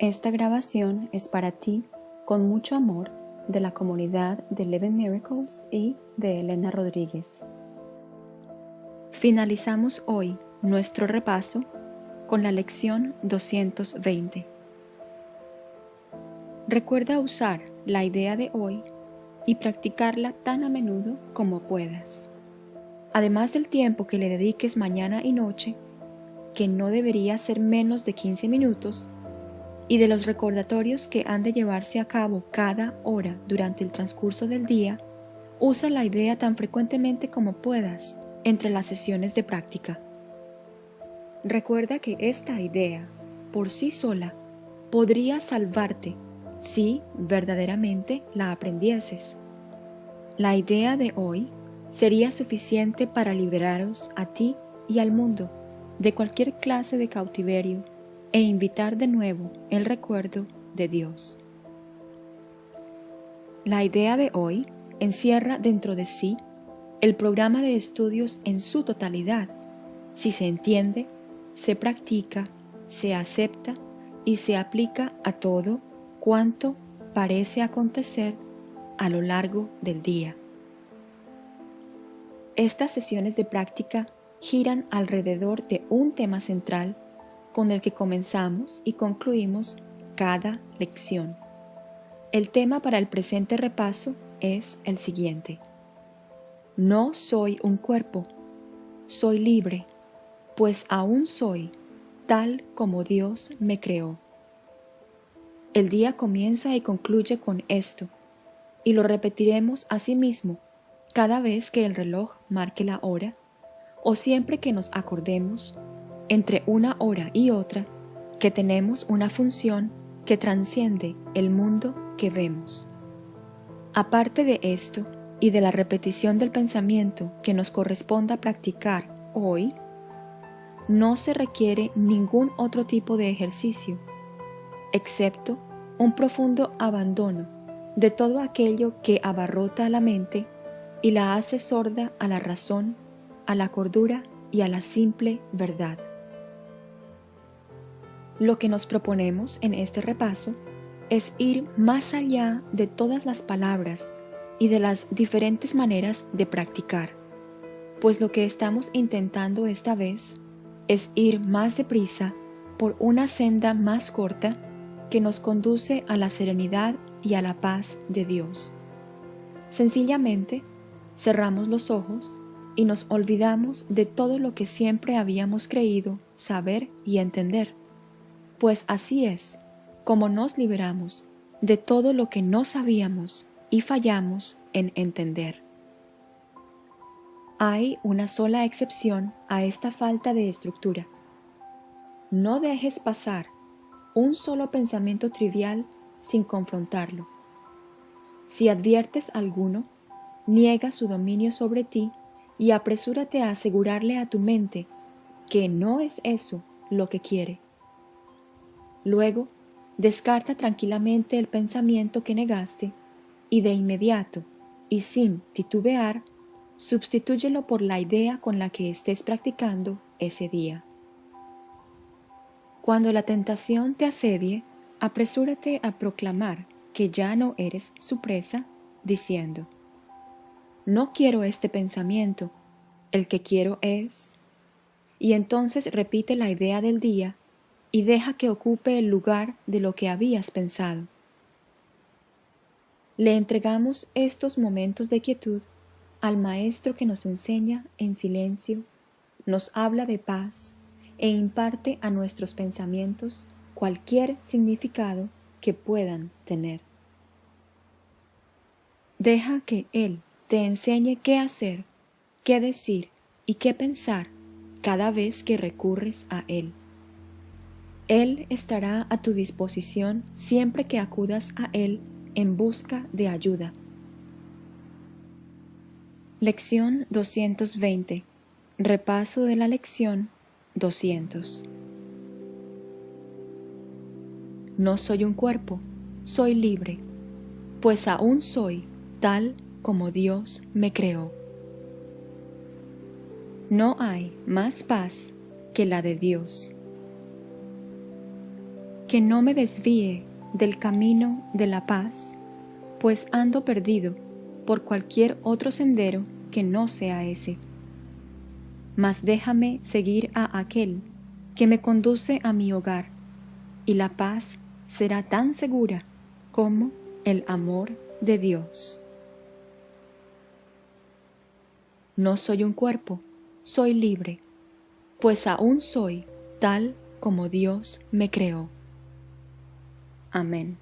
Esta grabación es para ti, con mucho amor, de la comunidad de Eleven Miracles y de Elena Rodríguez. Finalizamos hoy nuestro repaso con la lección 220. Recuerda usar la idea de hoy y practicarla tan a menudo como puedas. Además del tiempo que le dediques mañana y noche, que no debería ser menos de 15 minutos, y de los recordatorios que han de llevarse a cabo cada hora durante el transcurso del día, usa la idea tan frecuentemente como puedas entre las sesiones de práctica. Recuerda que esta idea, por sí sola, podría salvarte si verdaderamente la aprendieses. La idea de hoy sería suficiente para liberaros a ti y al mundo de cualquier clase de cautiverio e invitar de nuevo el recuerdo de Dios. La idea de hoy encierra dentro de sí el programa de estudios en su totalidad, si se entiende, se practica, se acepta y se aplica a todo cuanto parece acontecer a lo largo del día. Estas sesiones de práctica giran alrededor de un tema central con el que comenzamos y concluimos cada lección. El tema para el presente repaso es el siguiente. No soy un cuerpo, soy libre, pues aún soy tal como Dios me creó. El día comienza y concluye con esto, y lo repetiremos a sí mismo cada vez que el reloj marque la hora, o siempre que nos acordemos entre una hora y otra que tenemos una función que transciende el mundo que vemos. Aparte de esto y de la repetición del pensamiento que nos corresponda practicar hoy, no se requiere ningún otro tipo de ejercicio, excepto un profundo abandono de todo aquello que abarrota la mente y la hace sorda a la razón, a la cordura y a la simple verdad. Lo que nos proponemos en este repaso es ir más allá de todas las palabras y de las diferentes maneras de practicar, pues lo que estamos intentando esta vez es ir más deprisa por una senda más corta que nos conduce a la serenidad y a la paz de Dios. Sencillamente, cerramos los ojos y nos olvidamos de todo lo que siempre habíamos creído saber y entender pues así es como nos liberamos de todo lo que no sabíamos y fallamos en entender. Hay una sola excepción a esta falta de estructura. No dejes pasar un solo pensamiento trivial sin confrontarlo. Si adviertes alguno, niega su dominio sobre ti y apresúrate a asegurarle a tu mente que no es eso lo que quiere. Luego, descarta tranquilamente el pensamiento que negaste y de inmediato, y sin titubear, sustitúyelo por la idea con la que estés practicando ese día. Cuando la tentación te asedie, apresúrate a proclamar que ya no eres su presa, diciendo, No quiero este pensamiento, el que quiero es... Y entonces repite la idea del día y deja que ocupe el lugar de lo que habías pensado. Le entregamos estos momentos de quietud al Maestro que nos enseña en silencio, nos habla de paz e imparte a nuestros pensamientos cualquier significado que puedan tener. Deja que Él te enseñe qué hacer, qué decir y qué pensar cada vez que recurres a Él. Él estará a tu disposición siempre que acudas a Él en busca de ayuda. Lección 220. Repaso de la lección 200. No soy un cuerpo, soy libre, pues aún soy tal como Dios me creó. No hay más paz que la de Dios que no me desvíe del camino de la paz, pues ando perdido por cualquier otro sendero que no sea ese. Mas déjame seguir a aquel que me conduce a mi hogar, y la paz será tan segura como el amor de Dios. No soy un cuerpo, soy libre, pues aún soy tal como Dios me creó. Amen.